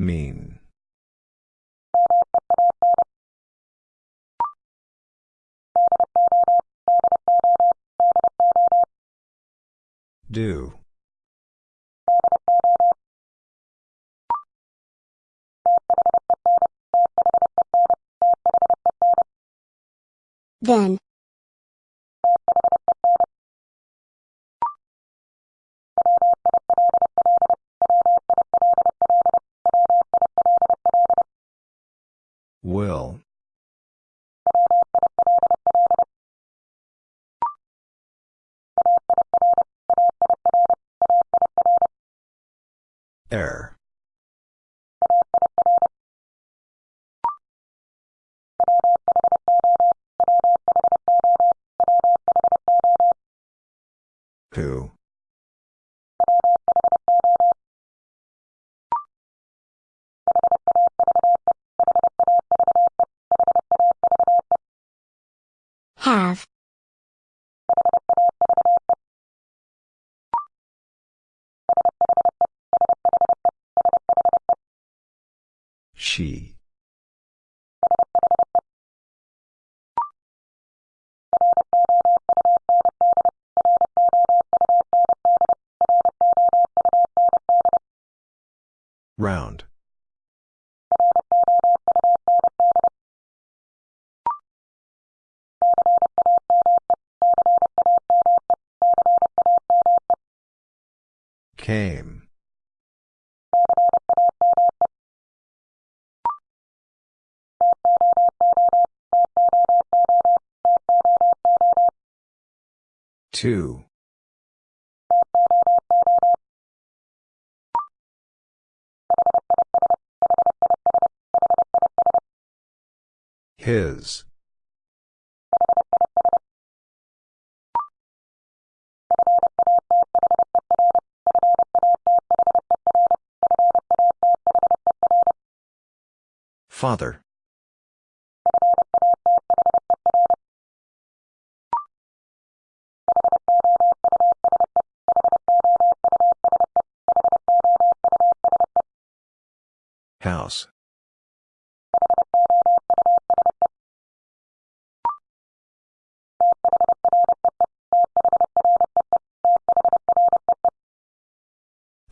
Mean. Do. Then. Round. Came. Two. His. Father. House.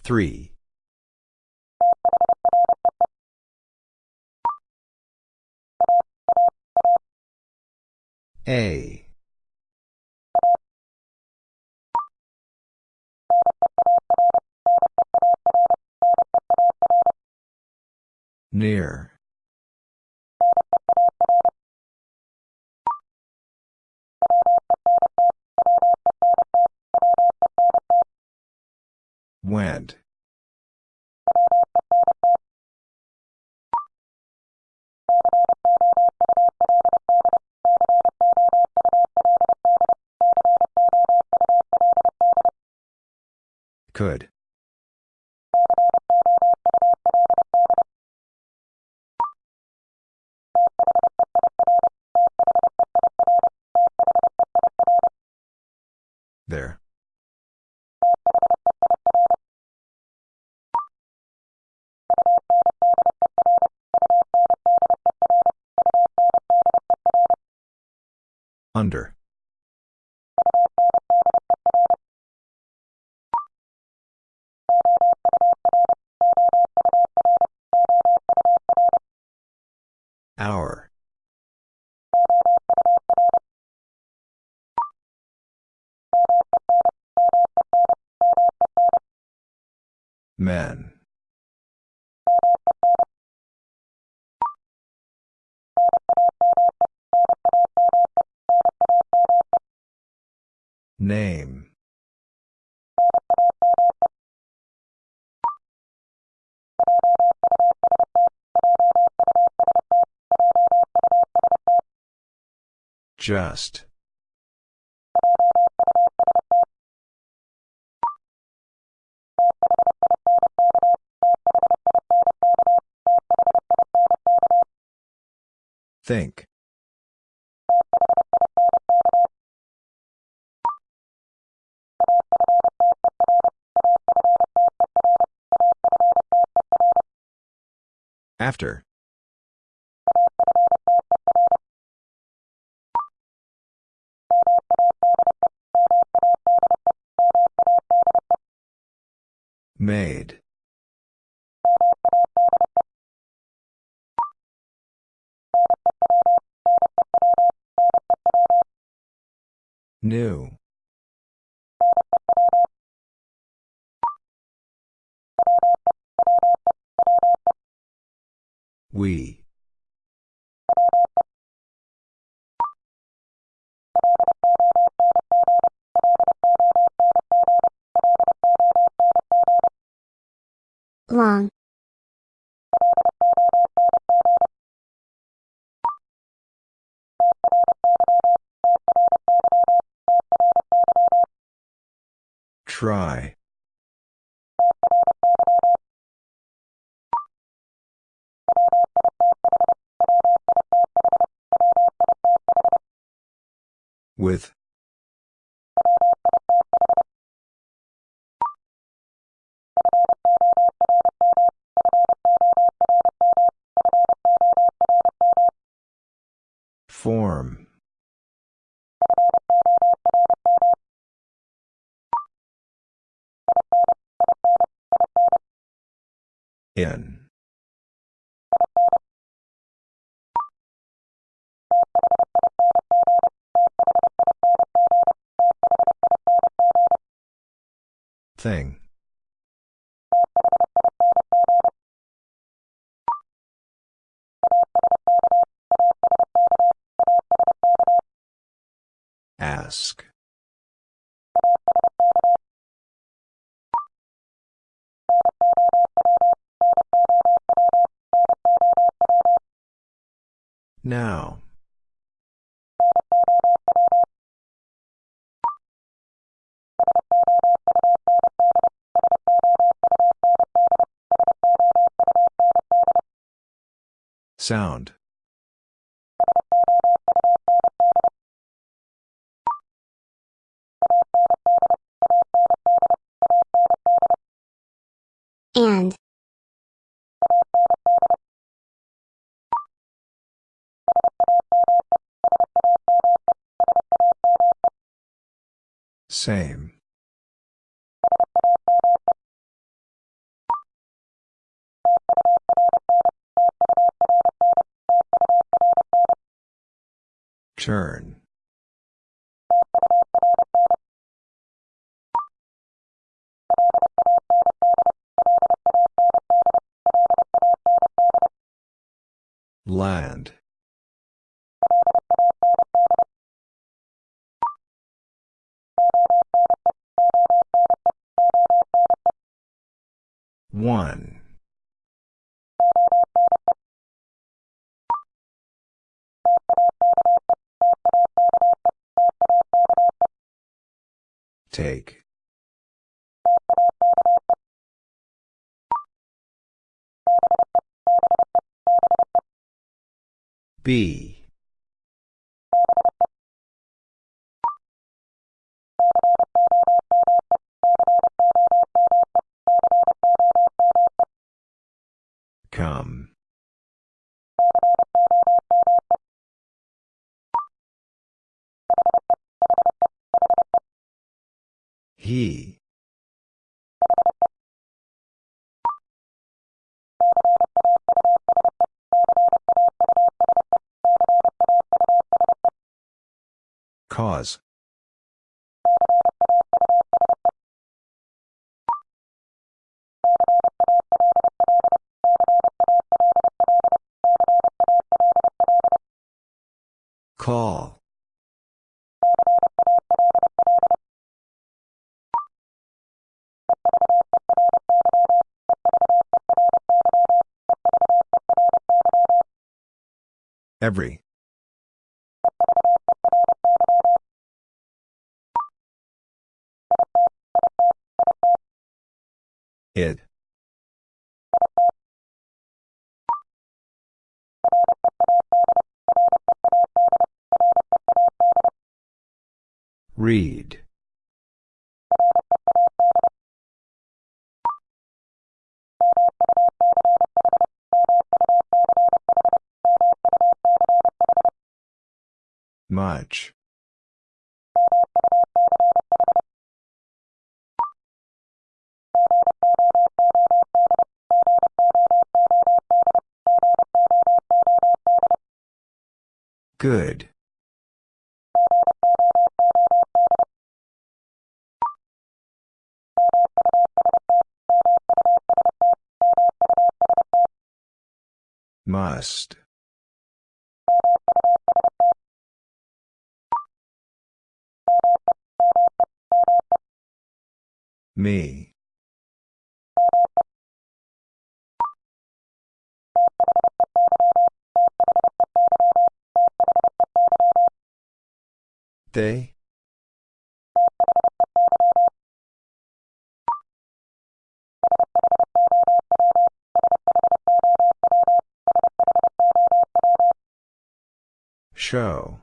Three. A. Near. There. Under. Men. Name. Just. Think. After. Made. New. We. Long. Try. With. In. Thing. Sound. And. Same. Turn. Land. One. Take. B. Cause. Call. Every. It. Read. Much. Good. Must. Me. They? Show.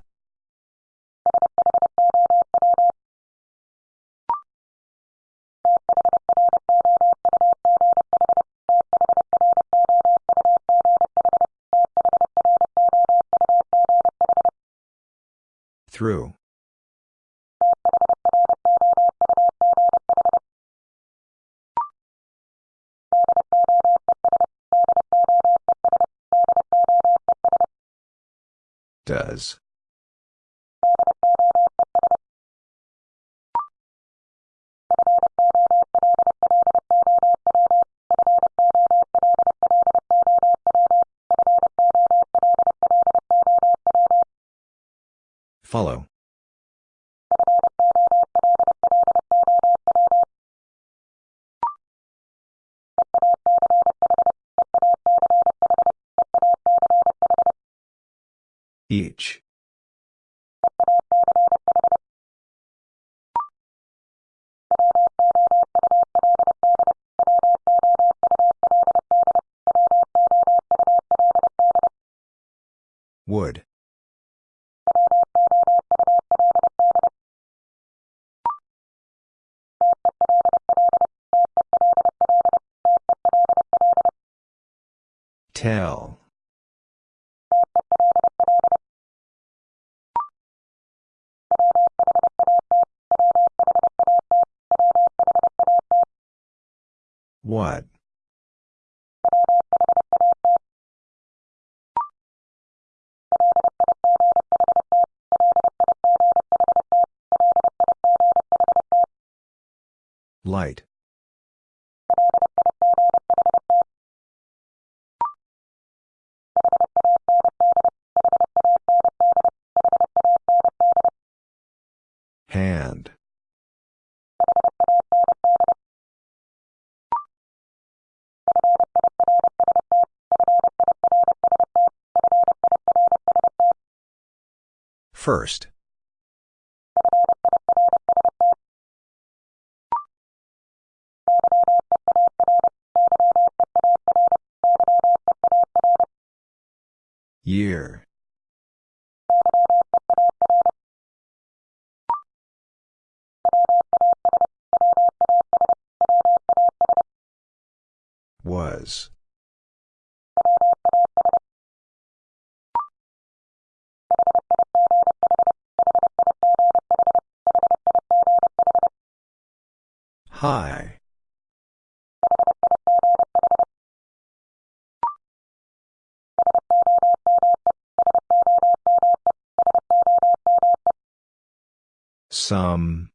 Through. Does. Follow. Each. Light. Hand. First. Year. Some. Um,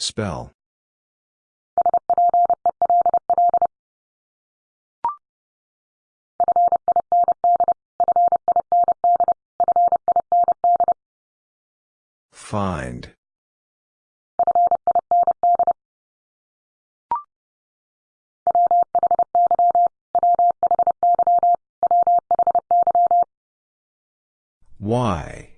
spell. Find. Y.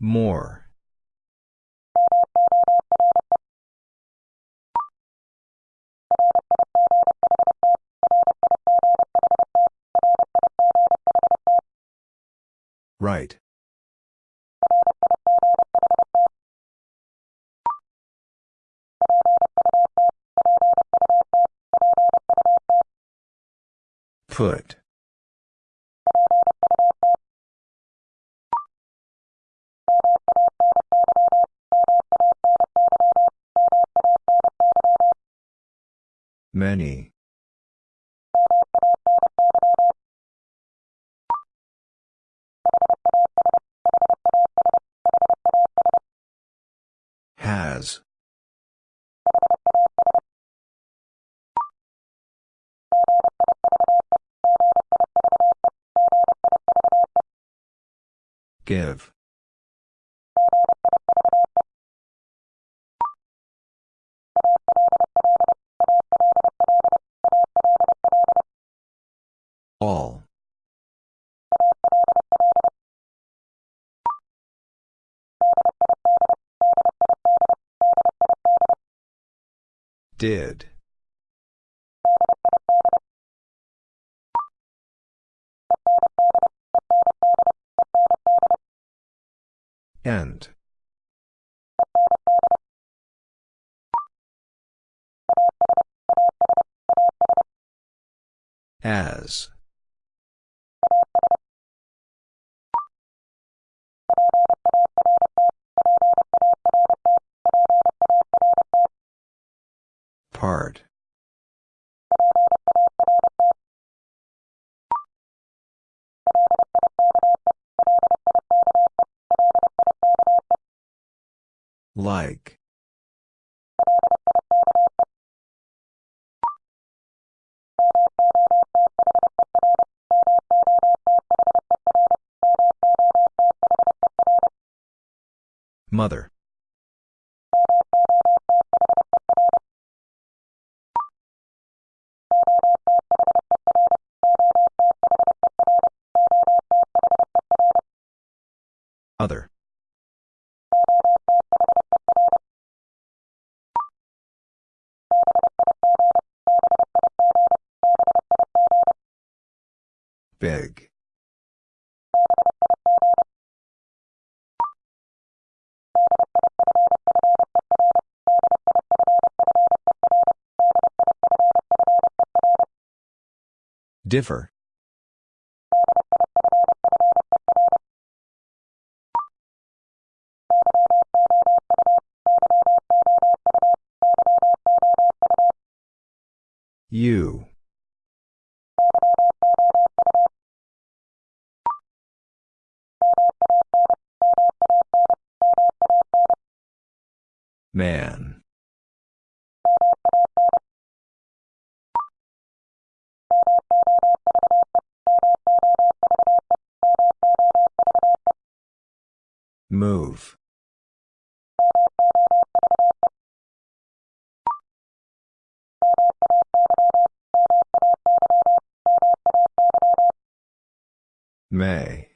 More. Right. Put. Many. Give. All. Did. End. As. Part. Like. Mother. Other. Differ. You. Man. Move. May.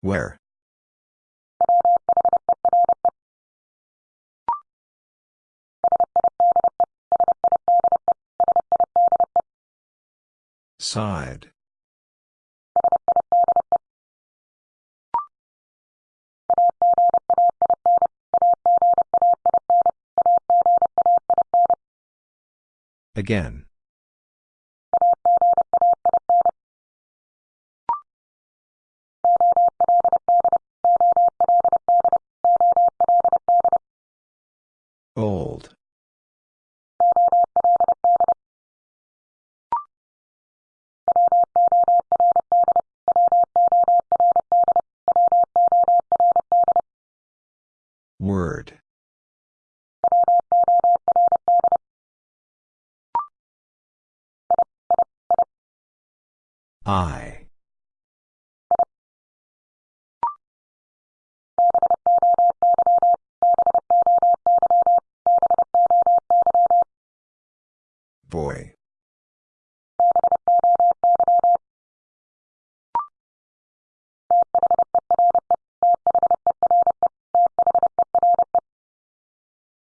Where? Side. Again.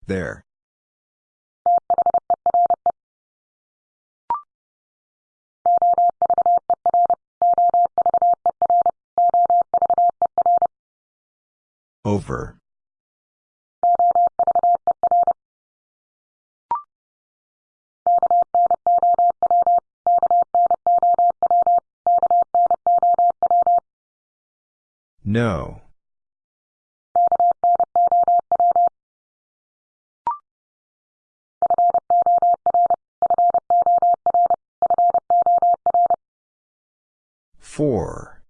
There. Over. No. Four.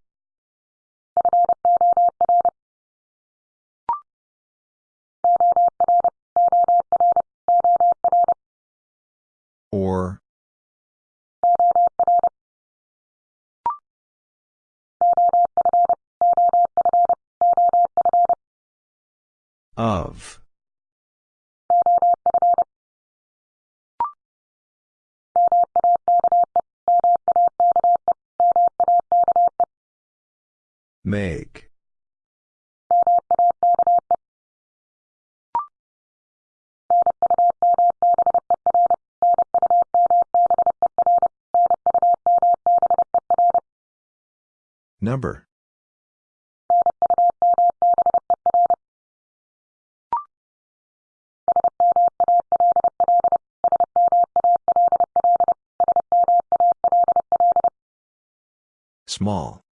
Or. Of. Make. Number. Small.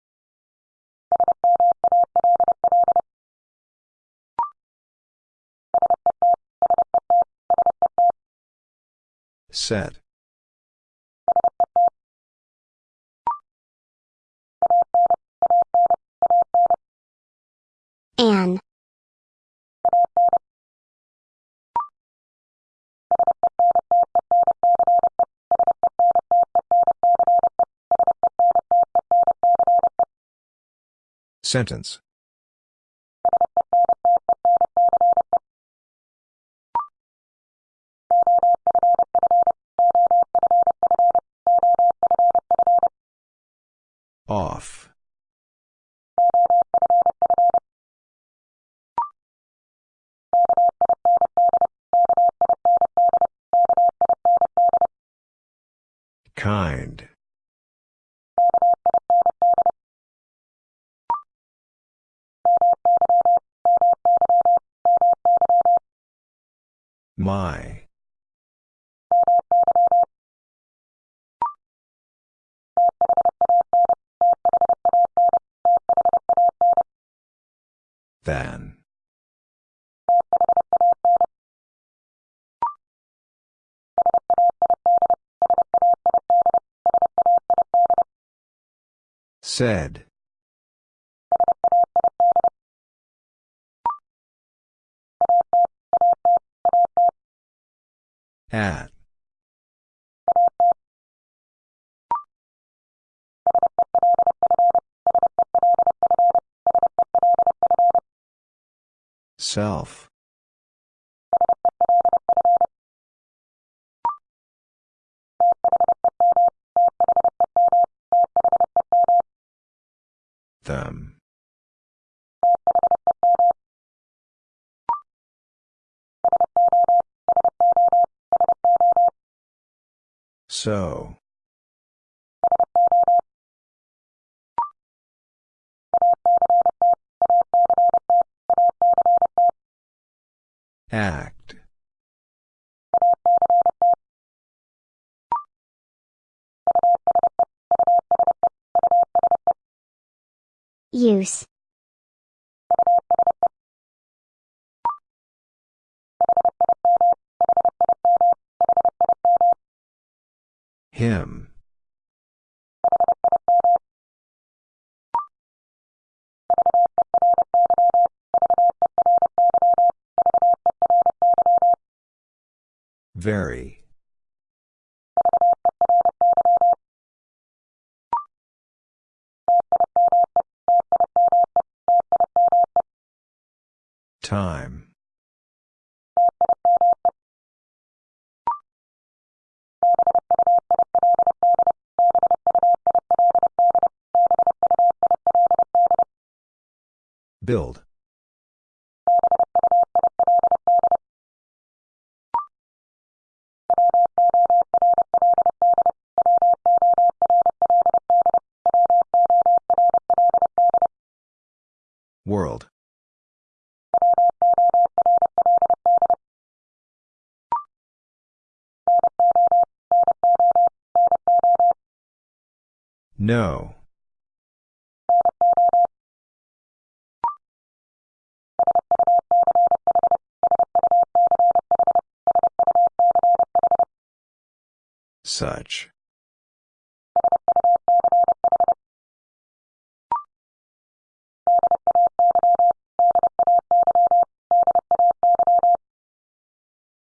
Set. An. Sentence. Off. Kind. My. Than. Said. At. Self. Them. So. Act. Use. Him. Very. Time. Build. World. No. Such.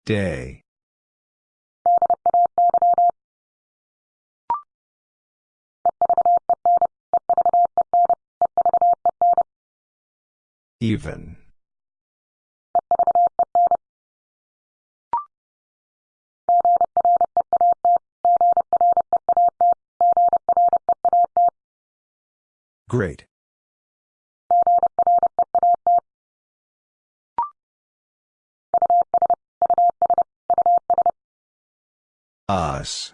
Day. Even. Great. Us.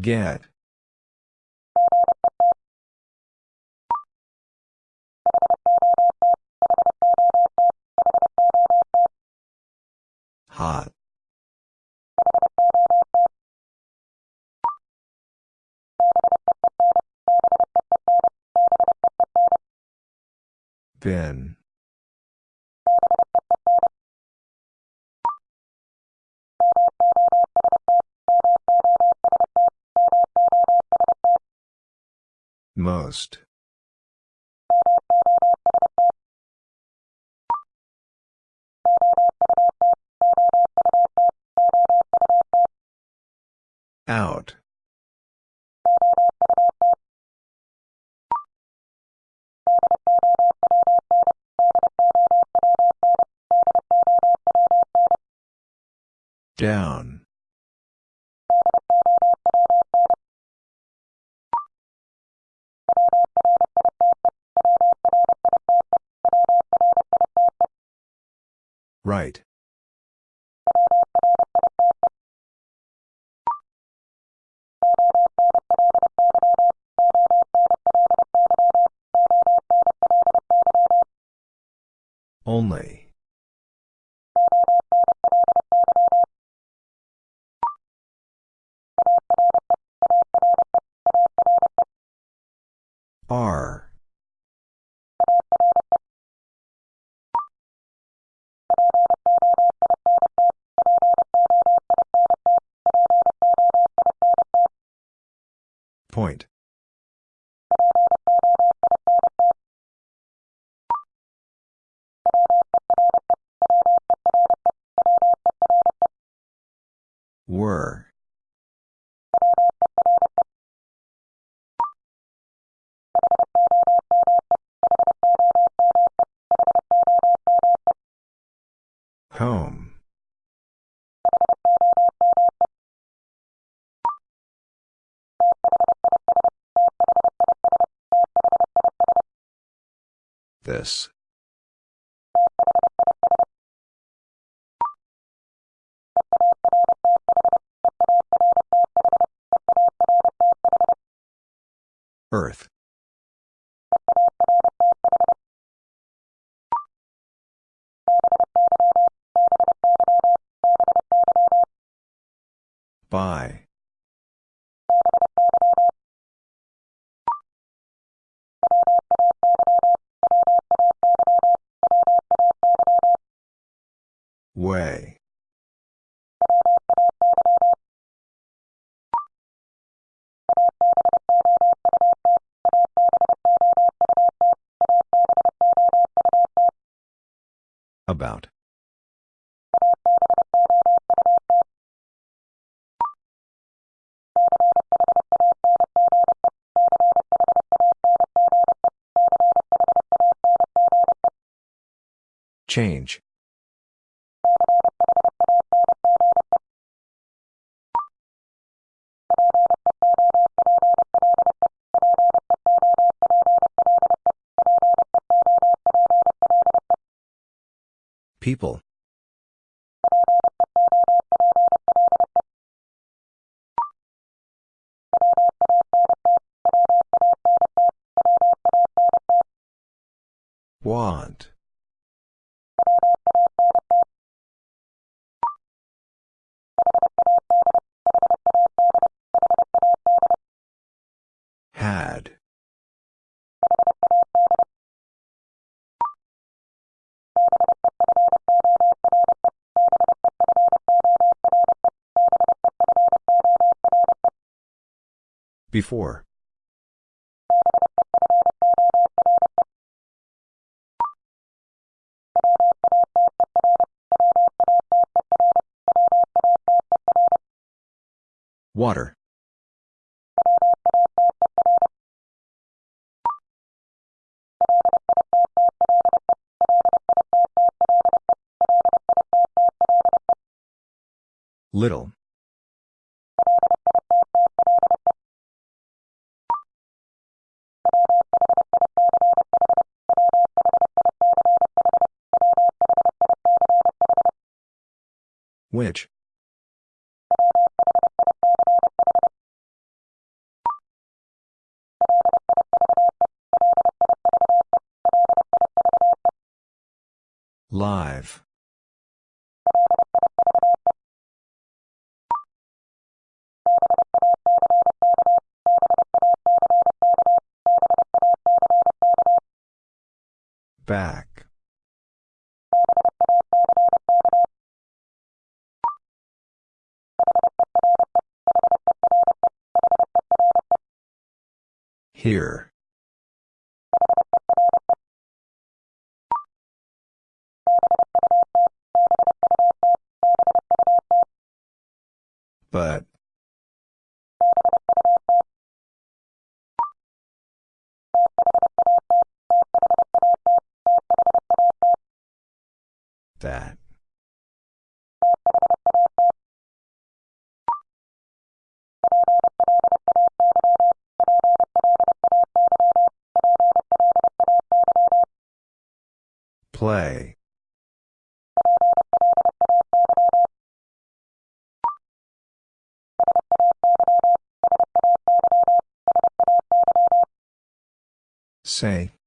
Get. Hot. Bin. Most. Out. Down. Right. Only. This. Earth. By. Way. About. Change. People. Want. Before. Water. Little. Which? Live. Back. Here. But. Play. Say.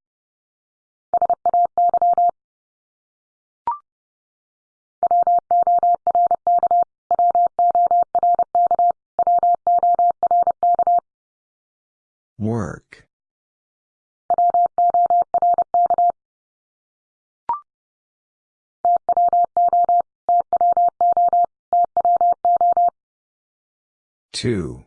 Two.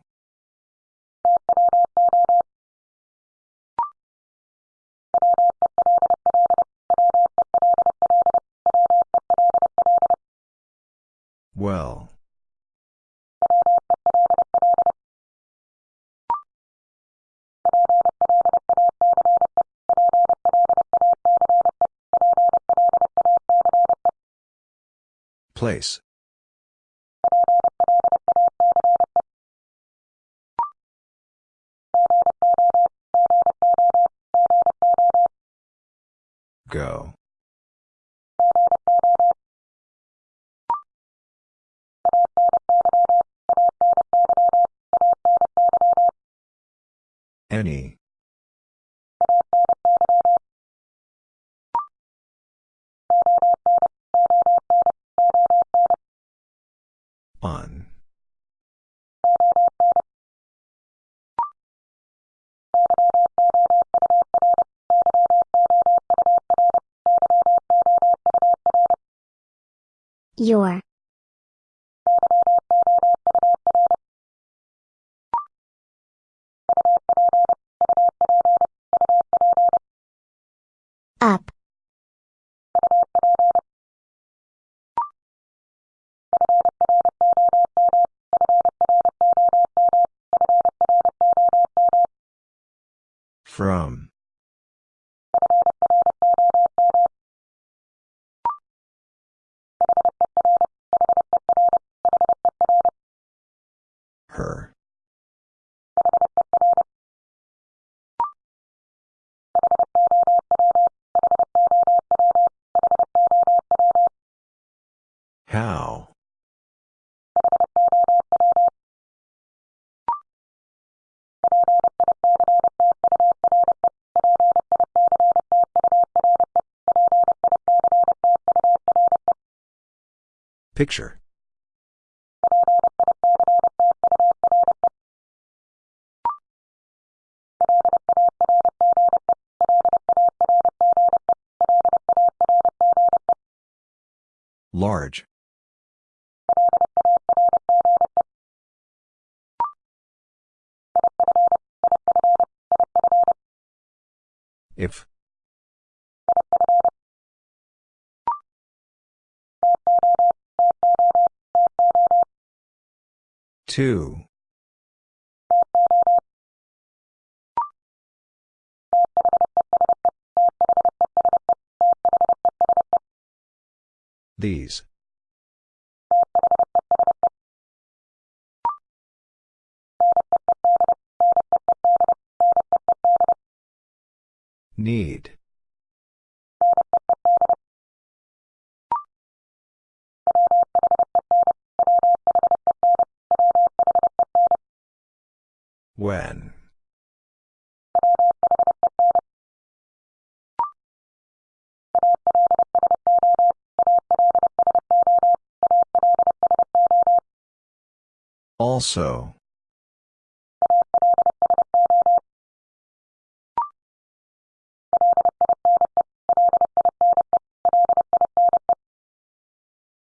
Well. Place. Go. Any. Your. Up. From. Picture. Large. If. Two. These. Need. When. Also.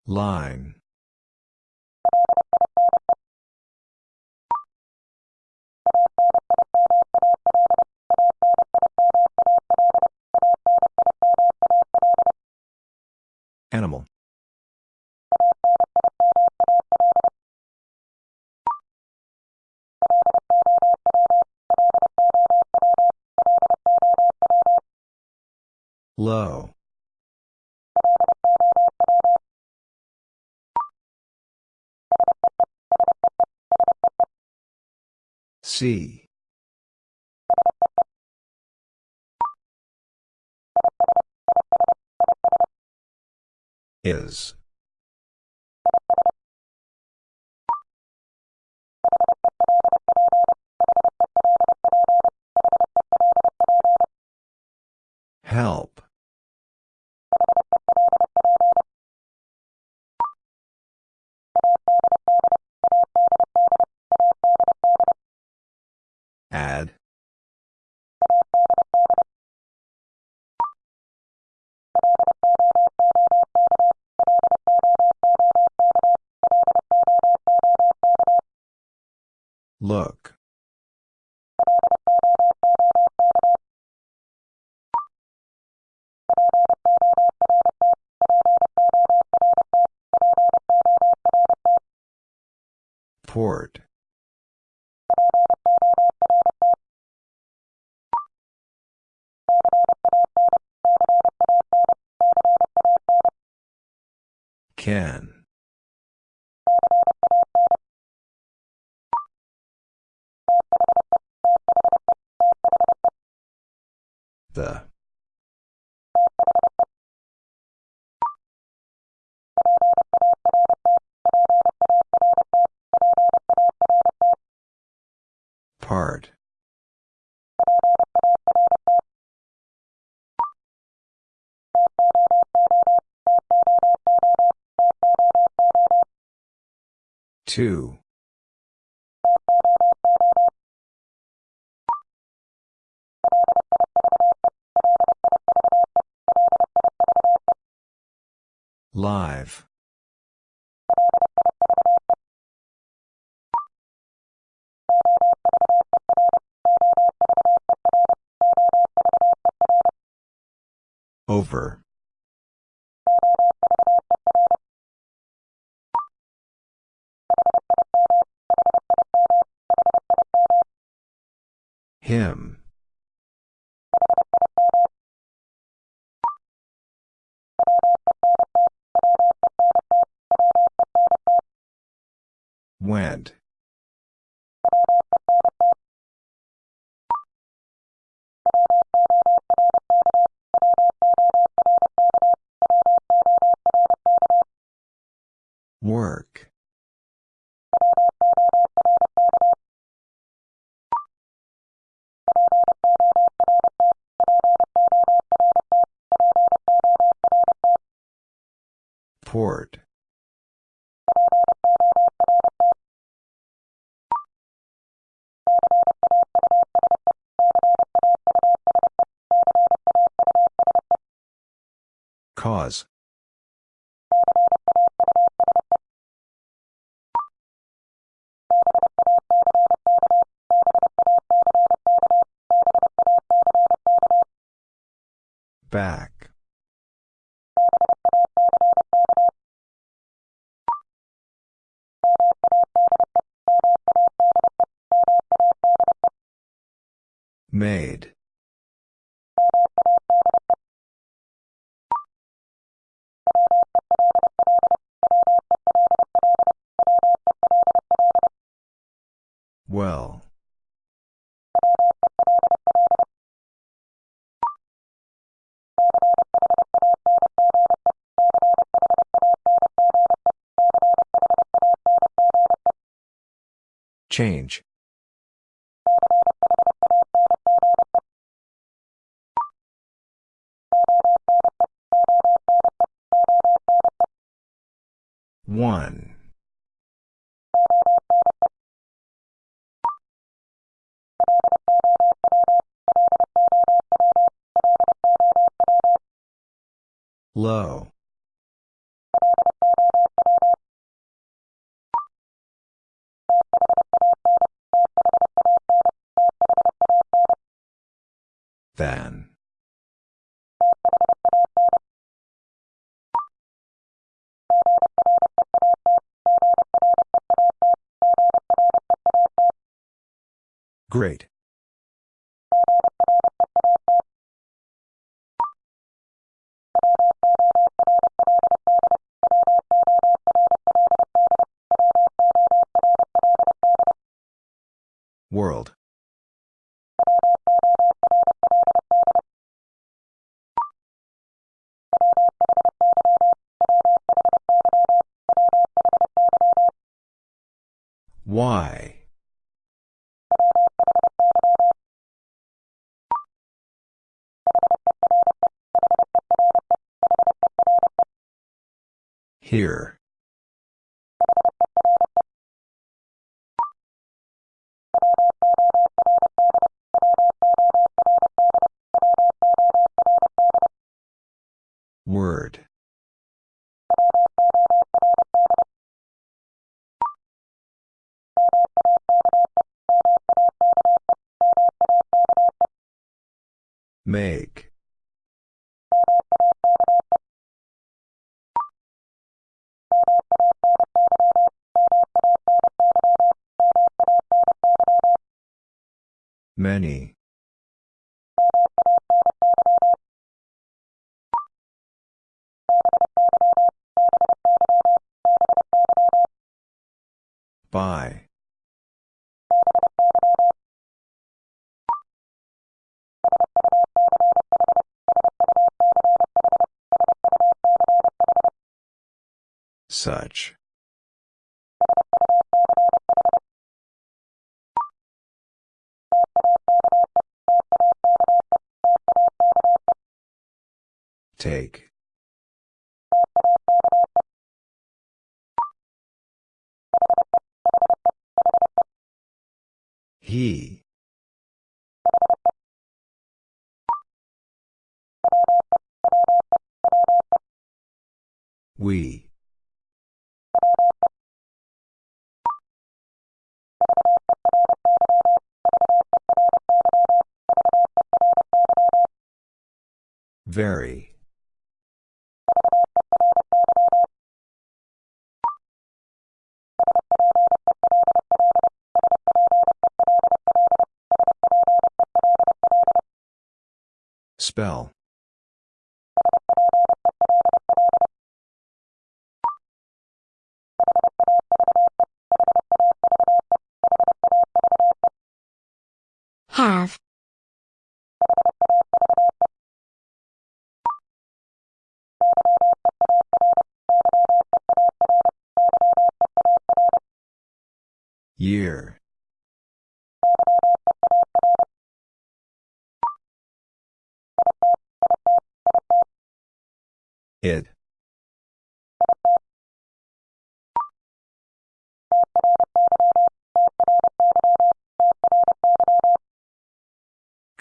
Line. Low. C. Is. Help. Look. Port. Can. The. Part. Two. Live. Over. Him. Work. Port. Back. Change. One. Low. Than. Great. World. Why? Here. Make. Many. By. Such. Take. He. We. Very. Spell.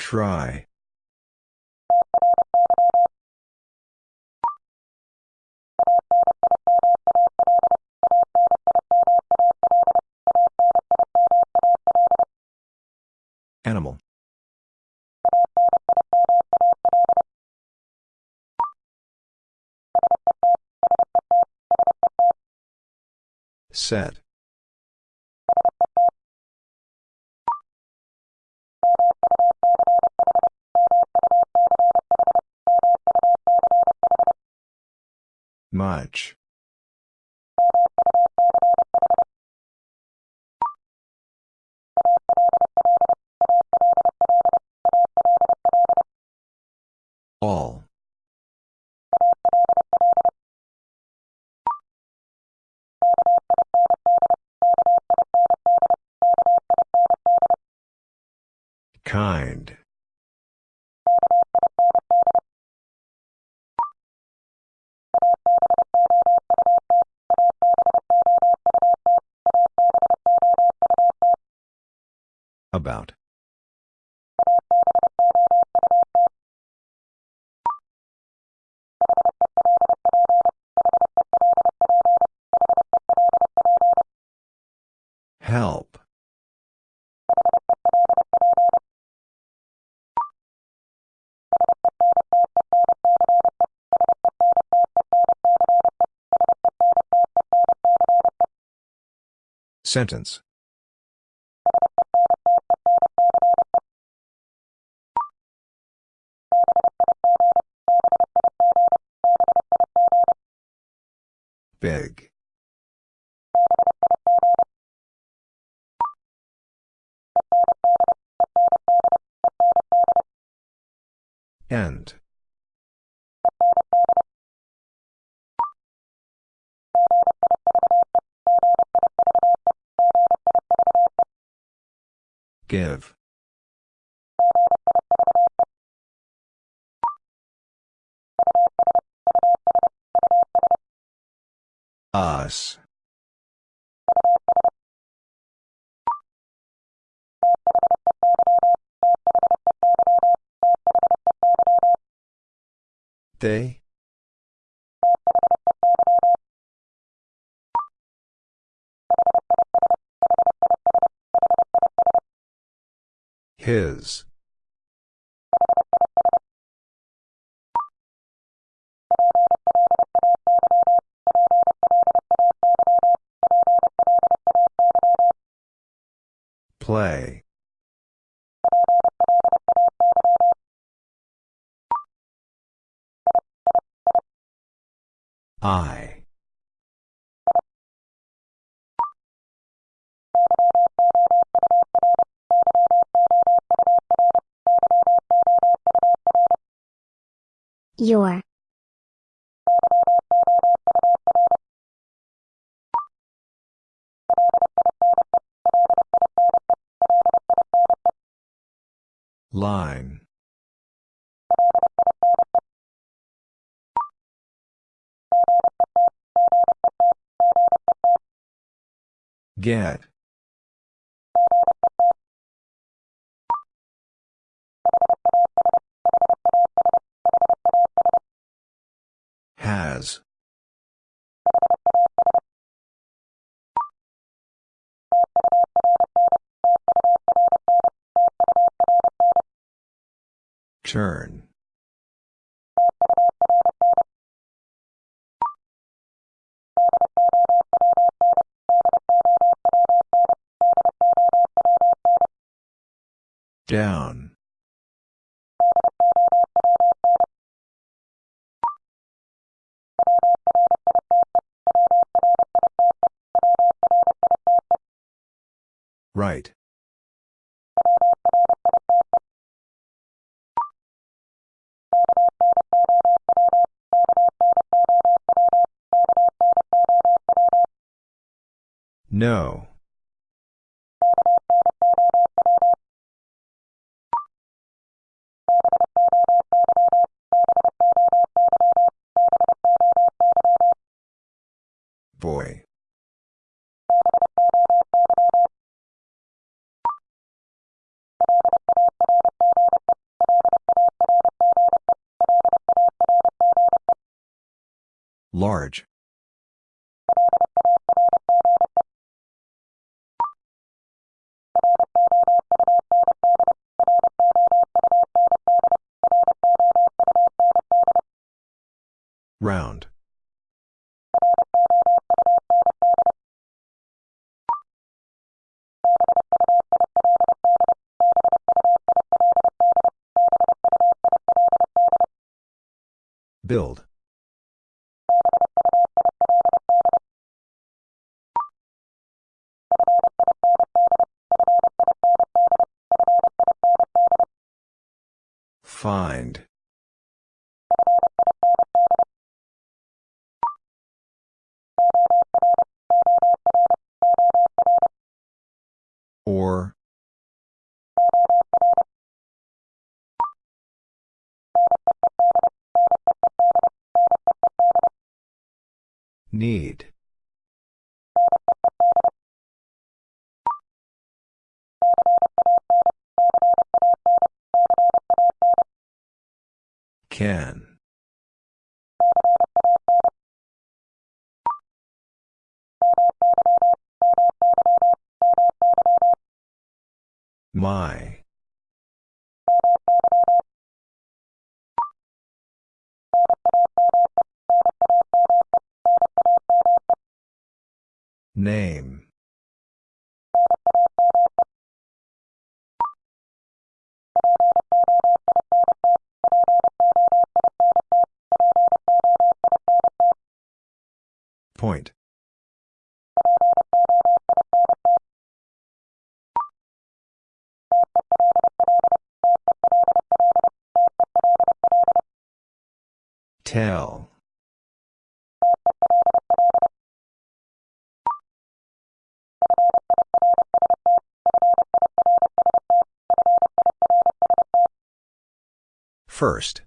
Try. Animal. Set. Much. Sentence. Big. End. Give. Us. They? His. Play. I. Your. Line. Get. Has. Turn. Down. Right. No. Large. Round. Build. Find. First.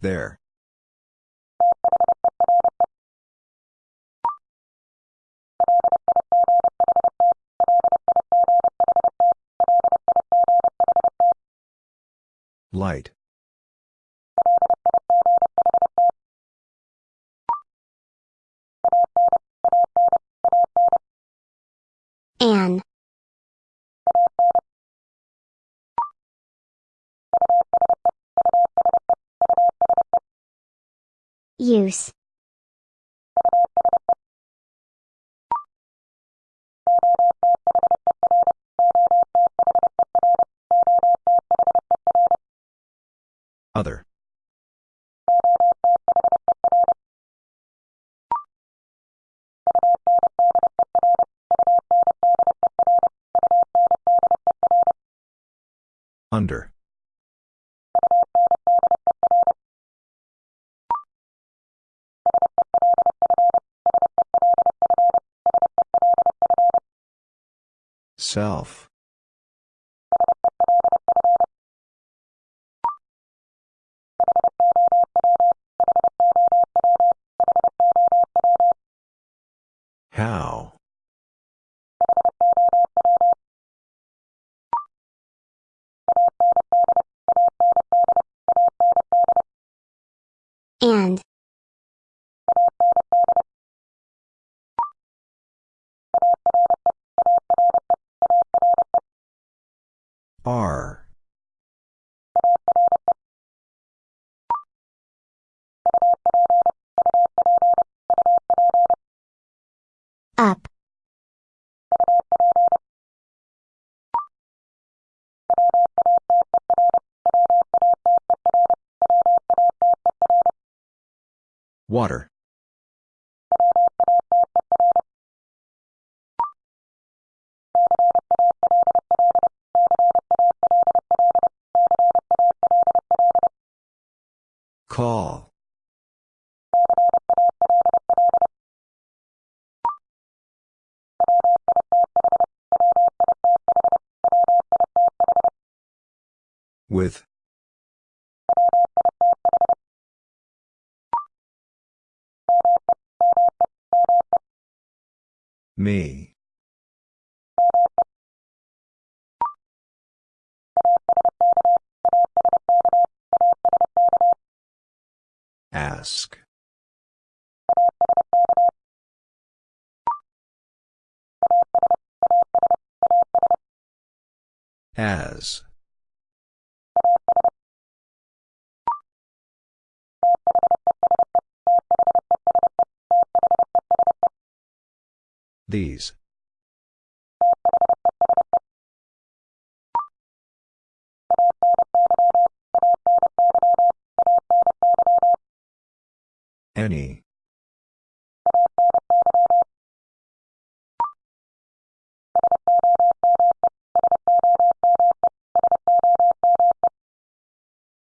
There. Light. Use. Self. Up. Water. Call. With. Me. Ask. As. These. Any.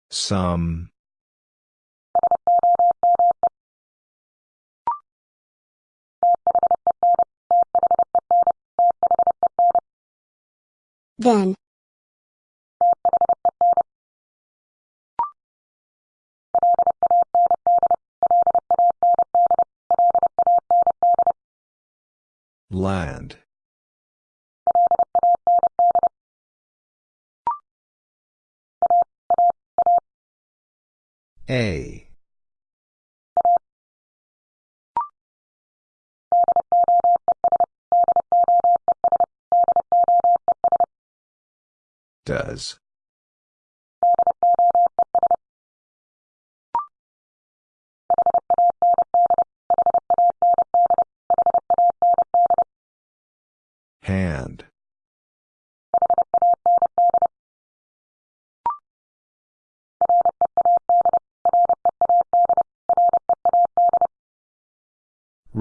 Some. Then. Land.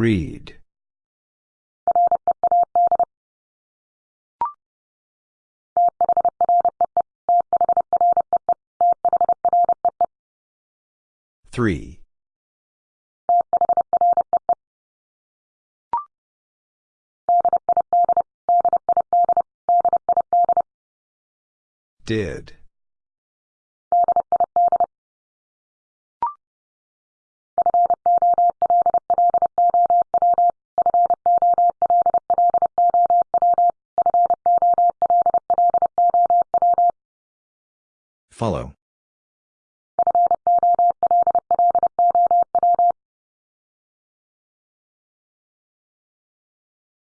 Read. Three. Did. Follow.